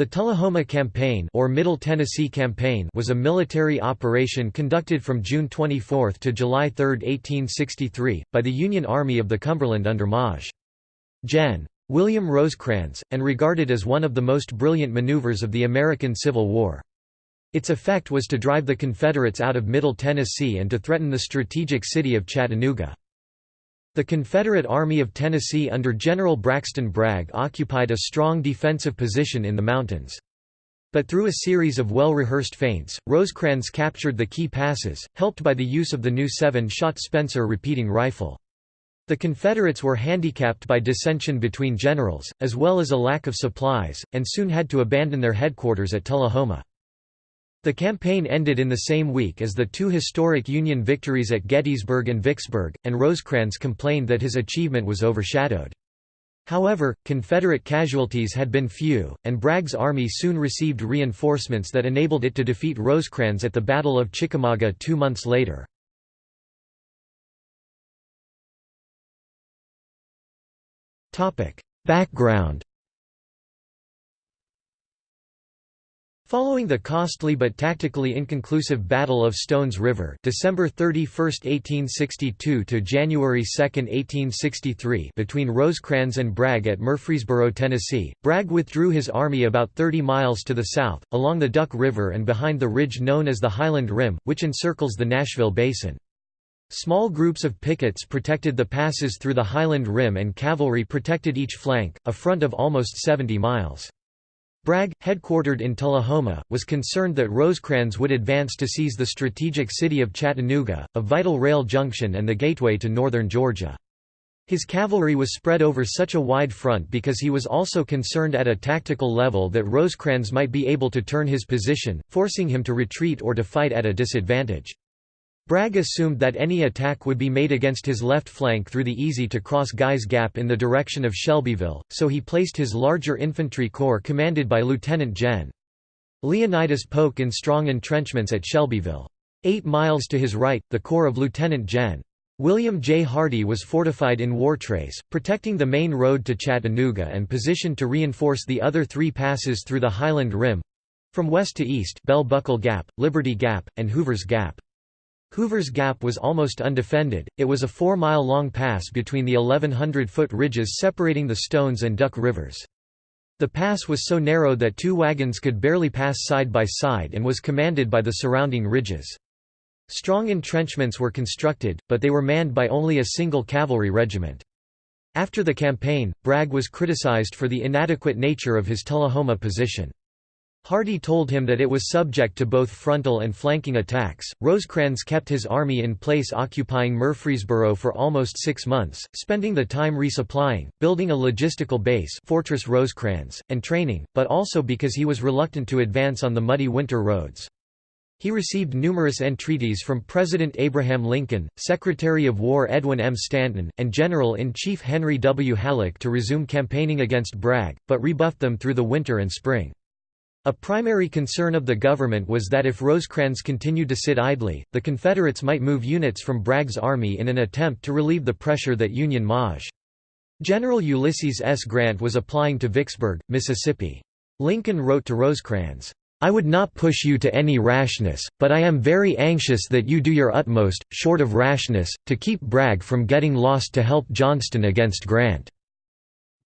The Tullahoma Campaign or Middle Tennessee Campaign was a military operation conducted from June 24 to July 3, 1863, by the Union Army of the Cumberland under Maj. Gen. William Rosecrans, and regarded as one of the most brilliant maneuvers of the American Civil War. Its effect was to drive the Confederates out of Middle Tennessee and to threaten the strategic city of Chattanooga. The Confederate Army of Tennessee under General Braxton Bragg occupied a strong defensive position in the mountains. But through a series of well-rehearsed feints, Rosecrans captured the key passes, helped by the use of the new seven-shot Spencer repeating rifle. The Confederates were handicapped by dissension between generals, as well as a lack of supplies, and soon had to abandon their headquarters at Tullahoma. The campaign ended in the same week as the two historic Union victories at Gettysburg and Vicksburg, and Rosecrans complained that his achievement was overshadowed. However, Confederate casualties had been few, and Bragg's army soon received reinforcements that enabled it to defeat Rosecrans at the Battle of Chickamauga two months later. Background Following the costly but tactically inconclusive Battle of Stones River December 31, 1862 to January 2, 1863 between Rosecrans and Bragg at Murfreesboro, Tennessee, Bragg withdrew his army about 30 miles to the south, along the Duck River and behind the ridge known as the Highland Rim, which encircles the Nashville Basin. Small groups of pickets protected the passes through the Highland Rim and cavalry protected each flank, a front of almost 70 miles. Bragg, headquartered in Tullahoma, was concerned that Rosecrans would advance to seize the strategic city of Chattanooga, a vital rail junction and the gateway to northern Georgia. His cavalry was spread over such a wide front because he was also concerned at a tactical level that Rosecrans might be able to turn his position, forcing him to retreat or to fight at a disadvantage. Bragg assumed that any attack would be made against his left flank through the easy-to-cross Guys Gap in the direction of Shelbyville, so he placed his larger infantry corps commanded by Lieutenant Gen. Leonidas Polk in strong entrenchments at Shelbyville. Eight miles to his right, the corps of Lieutenant Gen. William J. Hardee was fortified in Wartrace, protecting the main road to Chattanooga and positioned to reinforce the other three passes through the Highland Rim—from west to east Bell Buckle Gap, Liberty Gap, and Hoover's Gap. Hoover's Gap was almost undefended, it was a four-mile-long pass between the 1,100-foot ridges separating the Stones and Duck Rivers. The pass was so narrow that two wagons could barely pass side by side and was commanded by the surrounding ridges. Strong entrenchments were constructed, but they were manned by only a single cavalry regiment. After the campaign, Bragg was criticized for the inadequate nature of his Tullahoma position. Hardee told him that it was subject to both frontal and flanking attacks. Rosecrans kept his army in place occupying Murfreesboro for almost six months, spending the time resupplying, building a logistical base Fortress Rosecrans, and training, but also because he was reluctant to advance on the muddy winter roads. He received numerous entreaties from President Abraham Lincoln, Secretary of War Edwin M. Stanton, and General-in-Chief Henry W. Halleck to resume campaigning against Bragg, but rebuffed them through the winter and spring. A primary concern of the government was that if Rosecrans continued to sit idly, the Confederates might move units from Bragg's army in an attempt to relieve the pressure that Union Maj. General Ulysses S. Grant was applying to Vicksburg, Mississippi. Lincoln wrote to Rosecrans, I would not push you to any rashness, but I am very anxious that you do your utmost, short of rashness, to keep Bragg from getting lost to help Johnston against Grant.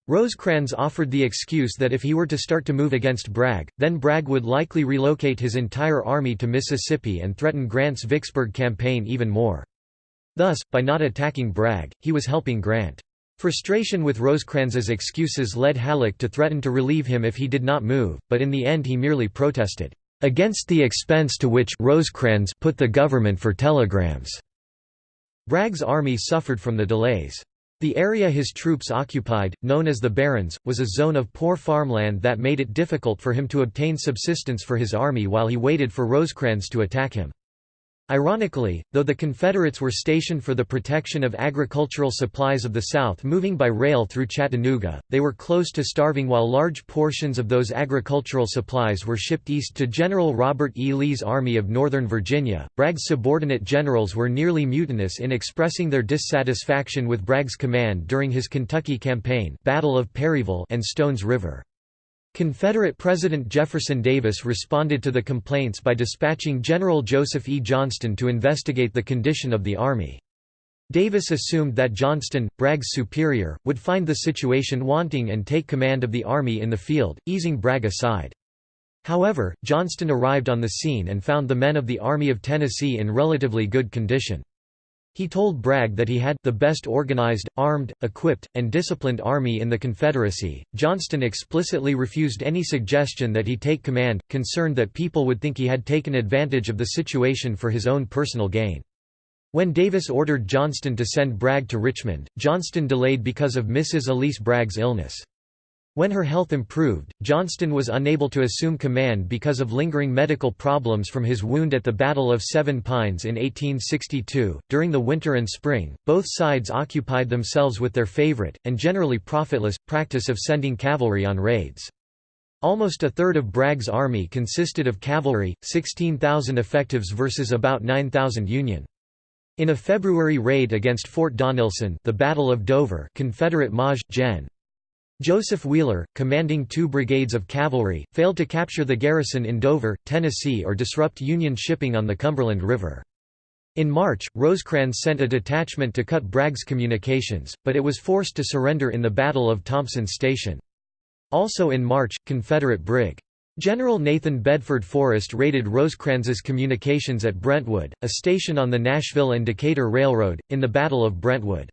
Rosecrans offered the excuse that if he were to start to move against Bragg, then Bragg would likely relocate his entire army to Mississippi and threaten Grant's Vicksburg campaign even more. Thus, by not attacking Bragg, he was helping Grant. Frustration with Rosecrans's excuses led Halleck to threaten to relieve him if he did not move, but in the end he merely protested, "...against the expense to which Rosecrans put the government for telegrams." Bragg's army suffered from the delays. The area his troops occupied, known as the Barrens, was a zone of poor farmland that made it difficult for him to obtain subsistence for his army while he waited for Rosecrans to attack him. Ironically, though the Confederates were stationed for the protection of agricultural supplies of the South moving by rail through Chattanooga, they were close to starving while large portions of those agricultural supplies were shipped east to General Robert E. Lee's Army of Northern Virginia. Bragg's subordinate generals were nearly mutinous in expressing their dissatisfaction with Bragg's command during his Kentucky campaign Battle of Perryville and Stones River. Confederate President Jefferson Davis responded to the complaints by dispatching General Joseph E. Johnston to investigate the condition of the Army. Davis assumed that Johnston, Bragg's superior, would find the situation wanting and take command of the Army in the field, easing Bragg aside. However, Johnston arrived on the scene and found the men of the Army of Tennessee in relatively good condition. He told Bragg that he had the best organized, armed, equipped, and disciplined army in the Confederacy. Johnston explicitly refused any suggestion that he take command, concerned that people would think he had taken advantage of the situation for his own personal gain. When Davis ordered Johnston to send Bragg to Richmond, Johnston delayed because of Mrs. Elise Bragg's illness. When her health improved, Johnston was unable to assume command because of lingering medical problems from his wound at the Battle of Seven Pines in 1862. During the winter and spring, both sides occupied themselves with their favorite, and generally profitless, practice of sending cavalry on raids. Almost a third of Bragg's army consisted of cavalry, 16,000 effectives versus about 9,000 Union. In a February raid against Fort Donelson the Battle of Dover Confederate Maj. Gen. Joseph Wheeler, commanding two brigades of cavalry, failed to capture the garrison in Dover, Tennessee or disrupt Union shipping on the Cumberland River. In March, Rosecrans sent a detachment to cut Bragg's communications, but it was forced to surrender in the Battle of Thompson's Station. Also in March, Confederate Brig. General Nathan Bedford Forrest raided Rosecrans's communications at Brentwood, a station on the Nashville and Decatur Railroad, in the Battle of Brentwood.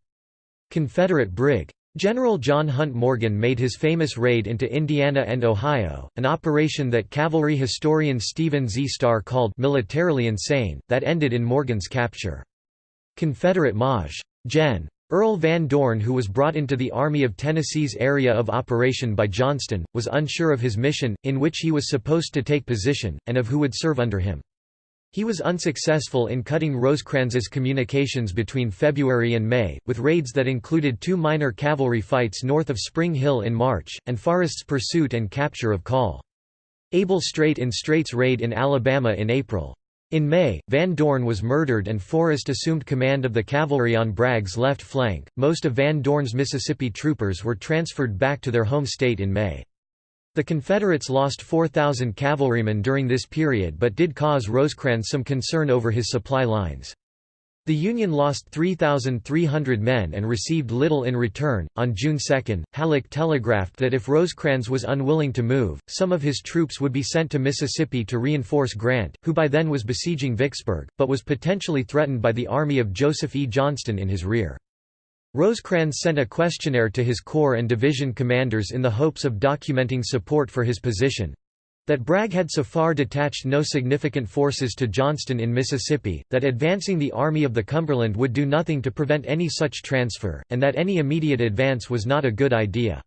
Confederate Brig. General John Hunt Morgan made his famous raid into Indiana and Ohio, an operation that cavalry historian Stephen Z. Starr called «militarily insane», that ended in Morgan's capture. Confederate Maj. Gen. Earl Van Dorn who was brought into the Army of Tennessee's area of operation by Johnston, was unsure of his mission, in which he was supposed to take position, and of who would serve under him. He was unsuccessful in cutting Rosecrans's communications between February and May, with raids that included two minor cavalry fights north of Spring Hill in March, and Forrest's pursuit and capture of Call. Abel Streight in Streight's raid in Alabama in April. In May, Van Dorn was murdered and Forrest assumed command of the cavalry on Bragg's left flank. Most of Van Dorn's Mississippi troopers were transferred back to their home state in May. The Confederates lost 4,000 cavalrymen during this period but did cause Rosecrans some concern over his supply lines. The Union lost 3,300 men and received little in return. On June 2, Halleck telegraphed that if Rosecrans was unwilling to move, some of his troops would be sent to Mississippi to reinforce Grant, who by then was besieging Vicksburg, but was potentially threatened by the army of Joseph E. Johnston in his rear. Rosecrans sent a questionnaire to his corps and division commanders in the hopes of documenting support for his position. That Bragg had so far detached no significant forces to Johnston in Mississippi, that advancing the Army of the Cumberland would do nothing to prevent any such transfer, and that any immediate advance was not a good idea.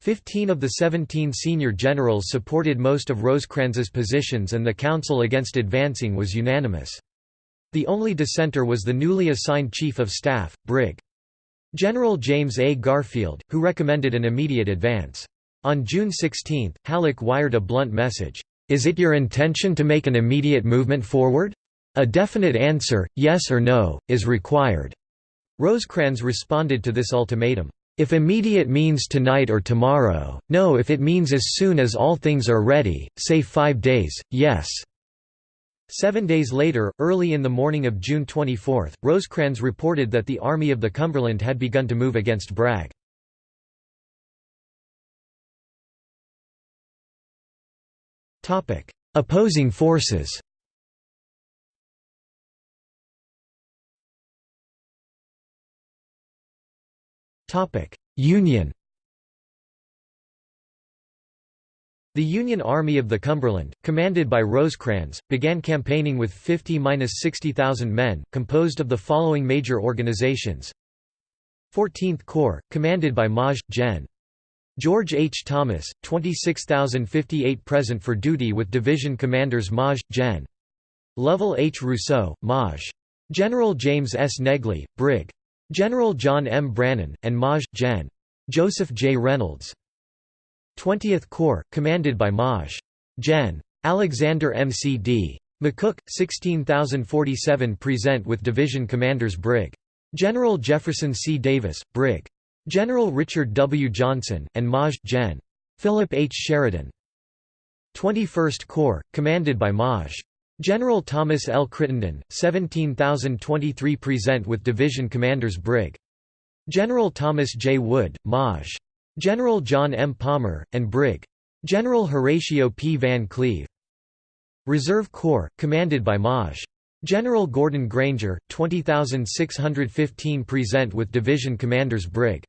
Fifteen of the seventeen senior generals supported most of Rosecrans's positions and the council against advancing was unanimous. The only dissenter was the newly assigned Chief of Staff, Brig. General James A. Garfield, who recommended an immediate advance. On June 16, Halleck wired a blunt message, "'Is it your intention to make an immediate movement forward? A definite answer, yes or no, is required." Rosecrans responded to this ultimatum, "'If immediate means tonight or tomorrow, no if it means as soon as all things are ready, say five days, yes.' Seven days later, early in the morning of June 24, Rosecrans reported that the Army of the Cumberland had begun to move against Bragg. Opposing forces Union The Union Army of the Cumberland, commanded by Rosecrans, began campaigning with 50–60,000 men, composed of the following major organizations 14th Corps, commanded by Maj. Gen. George H. Thomas, 26,058 present for duty with division commanders Maj. Gen. Lovell H. Rousseau, Maj. General James S. Negley, Brig. General John M. Brannan, and Maj. Gen. Joseph J. Reynolds. 20th Corps, commanded by Maj. Gen. Alexander M. C. D. McCook, 16,047 present with division commanders Brig. General Jefferson C. Davis, Brig. General Richard W. Johnson, and Maj. Gen. Philip H. Sheridan 21st Corps, commanded by Maj. General Thomas L. Crittenden, 17,023 present with division commanders Brig. General Thomas J. Wood, Maj. General John M. Palmer, and Brig. General Horatio P. Van Cleve. Reserve Corps, commanded by Maj. General Gordon Granger, 20,615 present with division commanders Brig.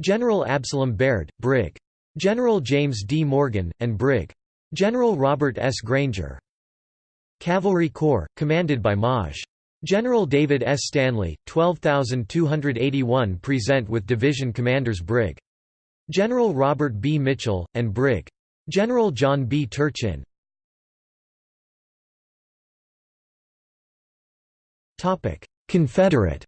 General Absalom Baird, Brig. General James D. Morgan, and Brig. General Robert S. Granger. Cavalry Corps, commanded by Maj. General David S. Stanley, 12,281 present with division commanders Brig. General Robert B. Mitchell, and Brig. General John B. Turchin. Confederate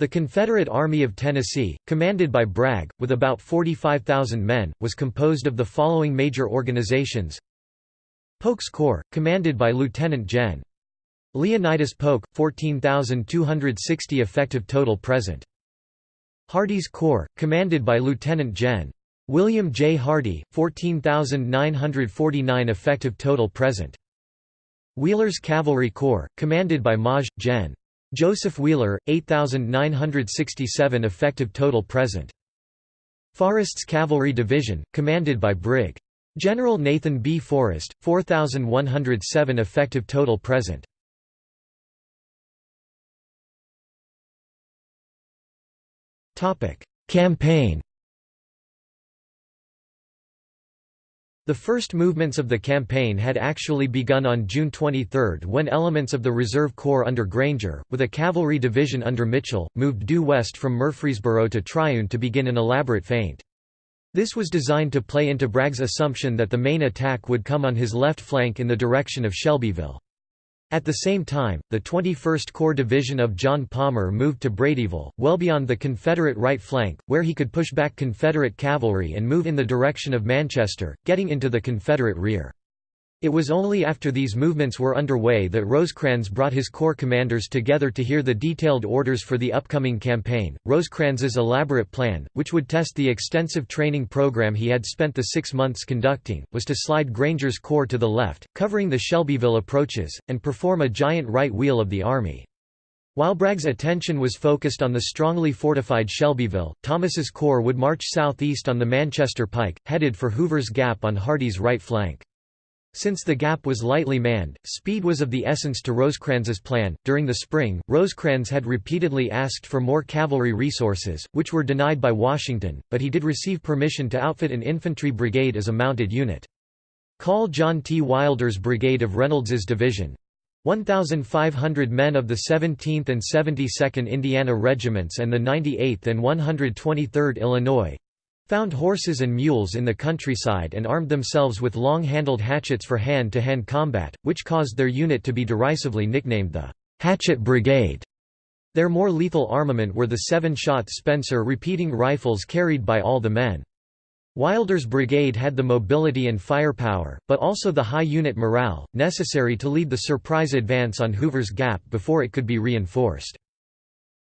The Confederate Army of Tennessee, commanded by Bragg, with about 45,000 men, was composed of the following major organizations Polk's Corps, commanded by Lieutenant Gen. Leonidas Polk, 14,260 effective total present. Hardee's Corps, commanded by Lieutenant Gen. William J. Hardee, 14,949 effective total present. Wheeler's Cavalry Corps, commanded by Maj. Gen. Joseph Wheeler, 8,967 effective total present. Forrest's Cavalry Division, commanded by Brig. General Nathan B. Forrest, 4,107 effective total present. Campaign The first movements of the campaign had actually begun on June 23 when elements of the Reserve Corps under Granger, with a cavalry division under Mitchell, moved due west from Murfreesboro to Triune to begin an elaborate feint. This was designed to play into Bragg's assumption that the main attack would come on his left flank in the direction of Shelbyville. At the same time, the 21st Corps Division of John Palmer moved to Bradyville, well beyond the Confederate right flank, where he could push back Confederate cavalry and move in the direction of Manchester, getting into the Confederate rear. It was only after these movements were underway that Rosecrans brought his corps commanders together to hear the detailed orders for the upcoming campaign. Rosecrans's elaborate plan, which would test the extensive training program he had spent the six months conducting, was to slide Granger's corps to the left, covering the Shelbyville approaches, and perform a giant right wheel of the army. While Bragg's attention was focused on the strongly fortified Shelbyville, Thomas's corps would march southeast on the Manchester Pike, headed for Hoover's Gap on Hardee's right flank. Since the gap was lightly manned, speed was of the essence to Rosecrans's plan. During the spring, Rosecrans had repeatedly asked for more cavalry resources, which were denied by Washington, but he did receive permission to outfit an infantry brigade as a mounted unit. Call John T. Wilder's brigade of Reynolds's division 1,500 men of the 17th and 72nd Indiana Regiments and the 98th and 123rd Illinois, found horses and mules in the countryside and armed themselves with long-handled hatchets for hand-to-hand -hand combat, which caused their unit to be derisively nicknamed the «Hatchet Brigade». Their more lethal armament were the seven-shot Spencer repeating rifles carried by all the men. Wilder's brigade had the mobility and firepower, but also the high unit morale, necessary to lead the surprise advance on Hoover's Gap before it could be reinforced.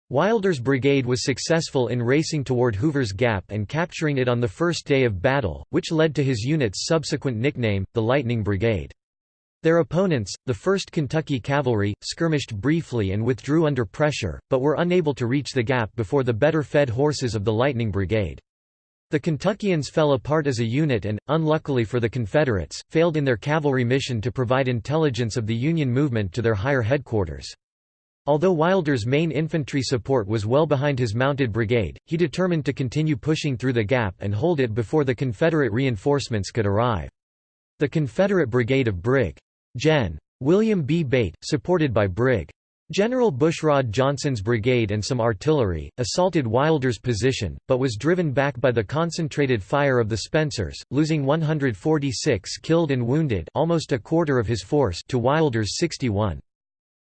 Wilder's brigade was successful in racing toward Hoover's Gap and capturing it on the first day of battle, which led to his unit's subsequent nickname, the Lightning Brigade. Their opponents, the 1st Kentucky Cavalry, skirmished briefly and withdrew under pressure, but were unable to reach the gap before the better-fed horses of the Lightning Brigade. The Kentuckians fell apart as a unit and, unluckily for the Confederates, failed in their cavalry mission to provide intelligence of the Union movement to their higher headquarters. Although Wilder's main infantry support was well behind his mounted brigade, he determined to continue pushing through the gap and hold it before the Confederate reinforcements could arrive. The Confederate brigade of Brig. Gen. William B. Bate, supported by Brig. General Bushrod Johnson's brigade and some artillery, assaulted Wilder's position, but was driven back by the concentrated fire of the Spencers, losing 146 killed and wounded almost a quarter of his force to Wilder's 61.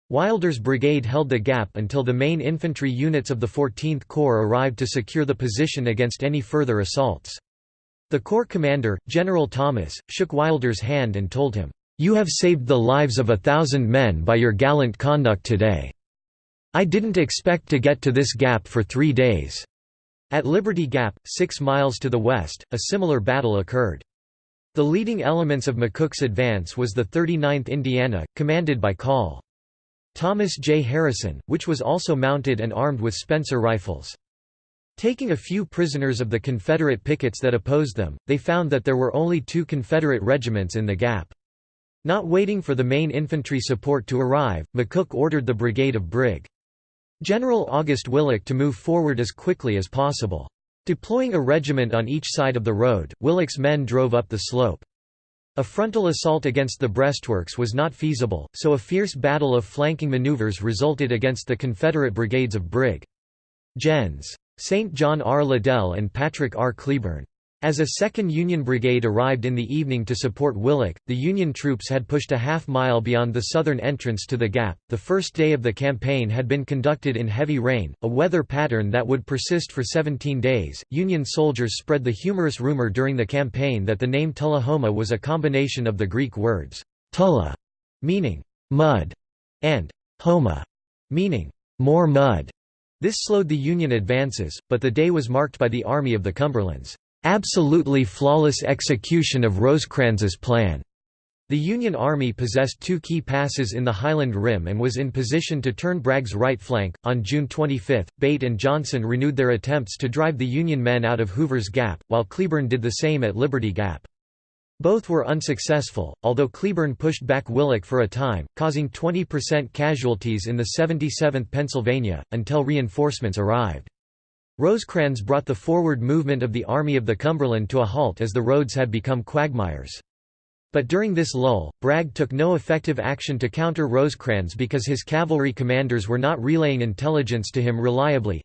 Wilder's brigade held the gap until the main infantry units of the 14th Corps arrived to secure the position against any further assaults. The Corps commander, General Thomas, shook Wilder's hand and told him, "'You have saved the lives of a thousand men by your gallant conduct today. I didn't expect to get to this gap for three days. At Liberty Gap, six miles to the west, a similar battle occurred. The leading elements of McCook's advance was the 39th Indiana, commanded by Col. Thomas J. Harrison, which was also mounted and armed with Spencer rifles. Taking a few prisoners of the Confederate pickets that opposed them, they found that there were only two Confederate regiments in the gap. Not waiting for the main infantry support to arrive, McCook ordered the brigade of Brig. General August Willich to move forward as quickly as possible. Deploying a regiment on each side of the road, Willich's men drove up the slope. A frontal assault against the breastworks was not feasible, so a fierce battle of flanking maneuvers resulted against the Confederate brigades of Brig. Gens. St. John R. Liddell and Patrick R. Cleburne. As a second Union brigade arrived in the evening to support Willich, the Union troops had pushed a half mile beyond the southern entrance to the gap. The first day of the campaign had been conducted in heavy rain, a weather pattern that would persist for 17 days. Union soldiers spread the humorous rumor during the campaign that the name Tullahoma was a combination of the Greek words tulla, meaning mud, and homa, meaning more mud. This slowed the Union advances, but the day was marked by the Army of the Cumberlands absolutely flawless execution of Rosecrans's plan. The Union Army possessed two key passes in the Highland Rim and was in position to turn Bragg's right flank. On June 25, Bate and Johnson renewed their attempts to drive the Union men out of Hoover's Gap, while Cleburne did the same at Liberty Gap. Both were unsuccessful, although Cleburne pushed back Willich for a time, causing 20% casualties in the 77th Pennsylvania, until reinforcements arrived. Rosecrans brought the forward movement of the Army of the Cumberland to a halt as the roads had become quagmires. But during this lull, Bragg took no effective action to counter Rosecrans because his cavalry commanders were not relaying intelligence to him reliably.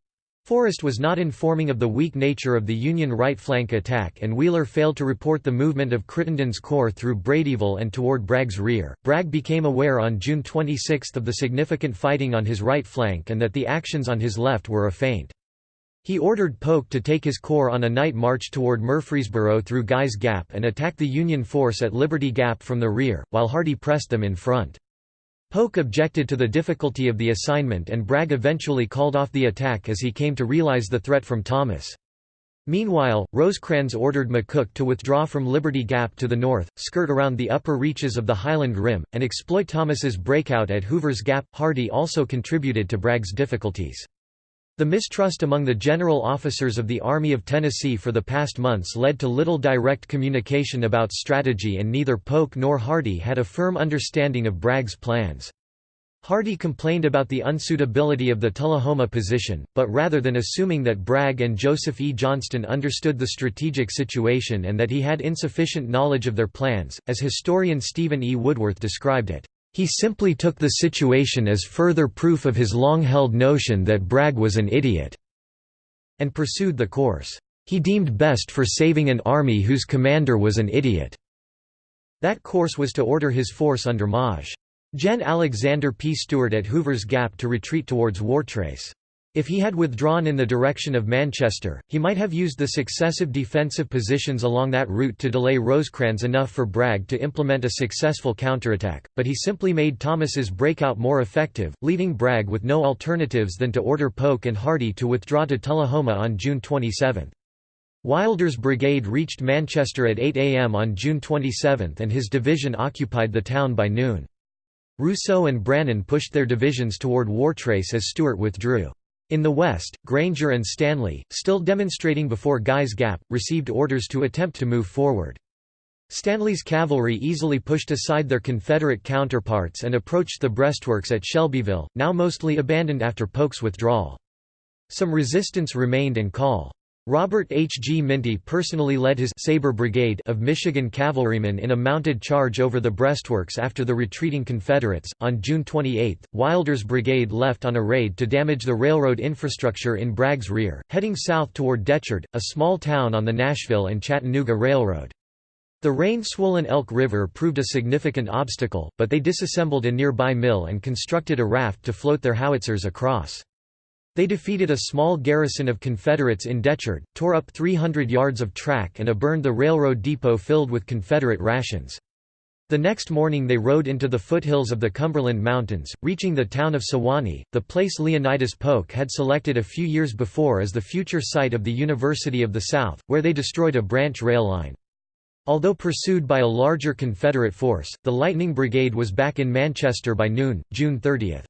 Forrest was not informing of the weak nature of the Union right flank attack and Wheeler failed to report the movement of Crittenden's corps through Bradyville and toward Bragg's rear. Bragg became aware on June 26 of the significant fighting on his right flank and that the actions on his left were a feint. He ordered Polk to take his corps on a night march toward Murfreesboro through Guy's Gap and attack the Union force at Liberty Gap from the rear, while Hardee pressed them in front. Polk objected to the difficulty of the assignment and Bragg eventually called off the attack as he came to realize the threat from Thomas. Meanwhile, Rosecrans ordered McCook to withdraw from Liberty Gap to the north, skirt around the upper reaches of the Highland Rim, and exploit Thomas's breakout at Hoover's Gap. Hardee also contributed to Bragg's difficulties. The mistrust among the general officers of the Army of Tennessee for the past months led to little direct communication about strategy and neither Polk nor Hardee had a firm understanding of Bragg's plans. Hardee complained about the unsuitability of the Tullahoma position, but rather than assuming that Bragg and Joseph E. Johnston understood the strategic situation and that he had insufficient knowledge of their plans, as historian Stephen E. Woodworth described it, he simply took the situation as further proof of his long-held notion that Bragg was an idiot, and pursued the course he deemed best for saving an army whose commander was an idiot. That course was to order his force under Maj. Gen. Alexander P. Stewart at Hoover's Gap to retreat towards Wartrace. If he had withdrawn in the direction of Manchester, he might have used the successive defensive positions along that route to delay Rosecrans enough for Bragg to implement a successful counterattack, but he simply made Thomas's breakout more effective, leaving Bragg with no alternatives than to order Polk and Hardee to withdraw to Tullahoma on June 27. Wilder's brigade reached Manchester at 8 am on June 27 and his division occupied the town by noon. Rousseau and Brannan pushed their divisions toward Wartrace as Stewart withdrew. In the west, Granger and Stanley, still demonstrating before Guy's Gap, received orders to attempt to move forward. Stanley's cavalry easily pushed aside their Confederate counterparts and approached the breastworks at Shelbyville, now mostly abandoned after Polk's withdrawal. Some resistance remained and Col. Robert H. G. Minty personally led his Sabre Brigade of Michigan cavalrymen in a mounted charge over the breastworks after the retreating Confederates. On June 28, Wilder's brigade left on a raid to damage the railroad infrastructure in Bragg's rear, heading south toward Decherd, a small town on the Nashville and Chattanooga Railroad. The rain-swollen Elk River proved a significant obstacle, but they disassembled a nearby mill and constructed a raft to float their howitzers across. They defeated a small garrison of Confederates in Decherd, tore up 300 yards of track and a burned the railroad depot filled with Confederate rations. The next morning they rode into the foothills of the Cumberland Mountains, reaching the town of Sewanee, the place Leonidas Polk had selected a few years before as the future site of the University of the South, where they destroyed a branch rail line. Although pursued by a larger Confederate force, the Lightning Brigade was back in Manchester by noon, June 30.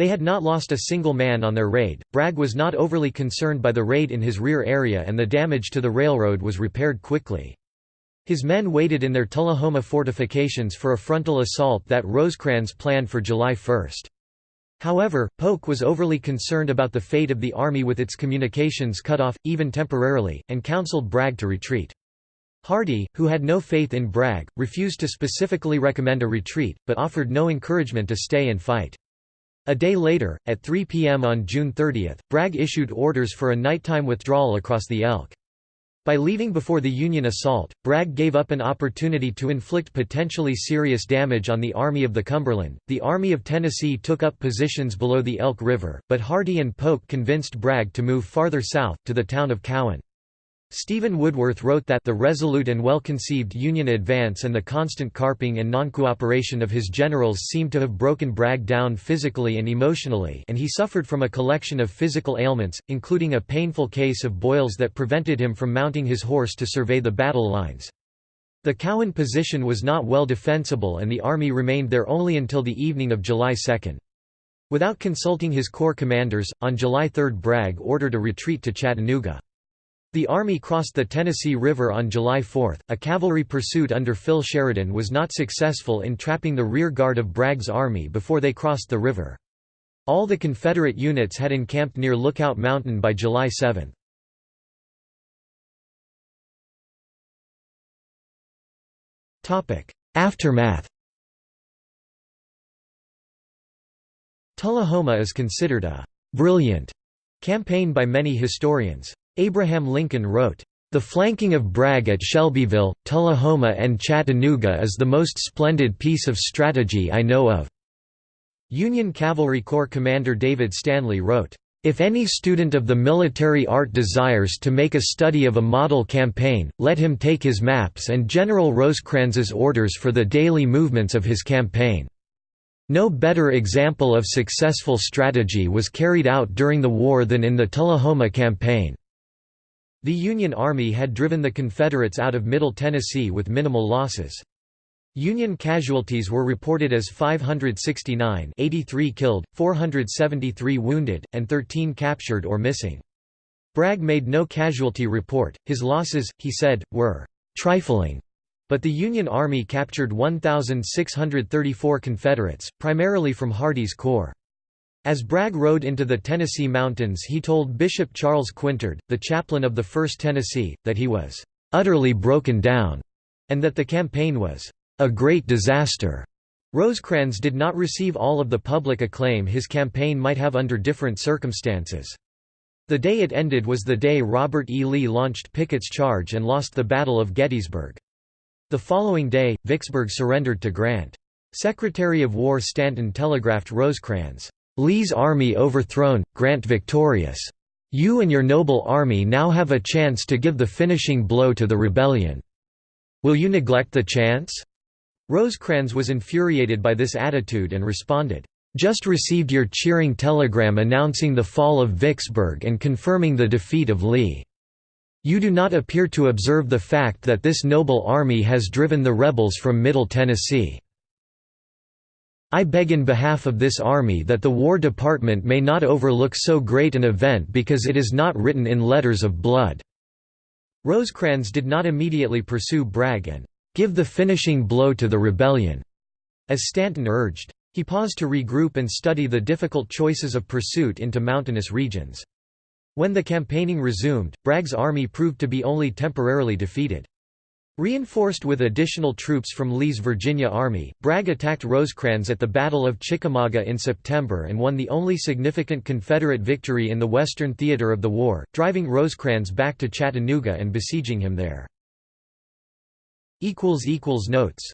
They had not lost a single man on their raid. Bragg was not overly concerned by the raid in his rear area and the damage to the railroad was repaired quickly. His men waited in their Tullahoma fortifications for a frontal assault that Rosecrans planned for July 1. However, Polk was overly concerned about the fate of the army with its communications cut off, even temporarily, and counseled Bragg to retreat. Hardee, who had no faith in Bragg, refused to specifically recommend a retreat, but offered no encouragement to stay and fight. A day later, at 3 p.m. on June 30, Bragg issued orders for a nighttime withdrawal across the Elk. By leaving before the Union assault, Bragg gave up an opportunity to inflict potentially serious damage on the Army of the Cumberland. The Army of Tennessee took up positions below the Elk River, but Hardee and Polk convinced Bragg to move farther south, to the town of Cowan. Stephen Woodworth wrote that the resolute and well-conceived Union advance and the constant carping and non-cooperation of his generals seemed to have broken Bragg down physically and emotionally and he suffered from a collection of physical ailments, including a painful case of boils that prevented him from mounting his horse to survey the battle lines. The Cowan position was not well defensible and the army remained there only until the evening of July 2. Without consulting his corps commanders, on July 3 Bragg ordered a retreat to Chattanooga. The Army crossed the Tennessee River on July 4. A cavalry pursuit under Phil Sheridan was not successful in trapping the rear guard of Bragg's army before they crossed the river. All the Confederate units had encamped near Lookout Mountain by July 7. Aftermath Tullahoma is considered a «brilliant» campaign by many historians. Abraham Lincoln wrote, "...the flanking of Bragg at Shelbyville, Tullahoma and Chattanooga is the most splendid piece of strategy I know of." Union Cavalry Corps Commander David Stanley wrote, if any student of the military art desires to make a study of a model campaign, let him take his maps and General Rosecrans's orders for the daily movements of his campaign. No better example of successful strategy was carried out during the war than in the Tullahoma campaign. The Union Army had driven the Confederates out of Middle Tennessee with minimal losses. Union casualties were reported as 569 83 killed, 473 wounded, and 13 captured or missing. Bragg made no casualty report, his losses, he said, were «trifling», but the Union Army captured 1,634 Confederates, primarily from Hardee's Corps. As Bragg rode into the Tennessee mountains he told Bishop Charles Quintard, the chaplain of the 1st Tennessee, that he was "...utterly broken down", and that the campaign was "...a great disaster." Rosecrans did not receive all of the public acclaim his campaign might have under different circumstances. The day it ended was the day Robert E. Lee launched Pickett's charge and lost the Battle of Gettysburg. The following day, Vicksburg surrendered to Grant. Secretary of War Stanton telegraphed Rosecrans, Lee's army overthrown, Grant victorious. You and your noble army now have a chance to give the finishing blow to the rebellion. Will you neglect the chance?' Rosecrans was infuriated by this attitude and responded, "'Just received your cheering telegram announcing the fall of Vicksburg and confirming the defeat of Lee. You do not appear to observe the fact that this noble army has driven the rebels from Middle Tennessee. I beg in behalf of this army that the War Department may not overlook so great an event because it is not written in letters of blood." Rosecrans did not immediately pursue Bragg and "...give the finishing blow to the rebellion," as Stanton urged. He paused to regroup and study the difficult choices of pursuit into mountainous regions. When the campaigning resumed, Bragg's army proved to be only temporarily defeated. Reinforced with additional troops from Lee's Virginia Army, Bragg attacked Rosecrans at the Battle of Chickamauga in September and won the only significant Confederate victory in the western theater of the war, driving Rosecrans back to Chattanooga and besieging him there. Notes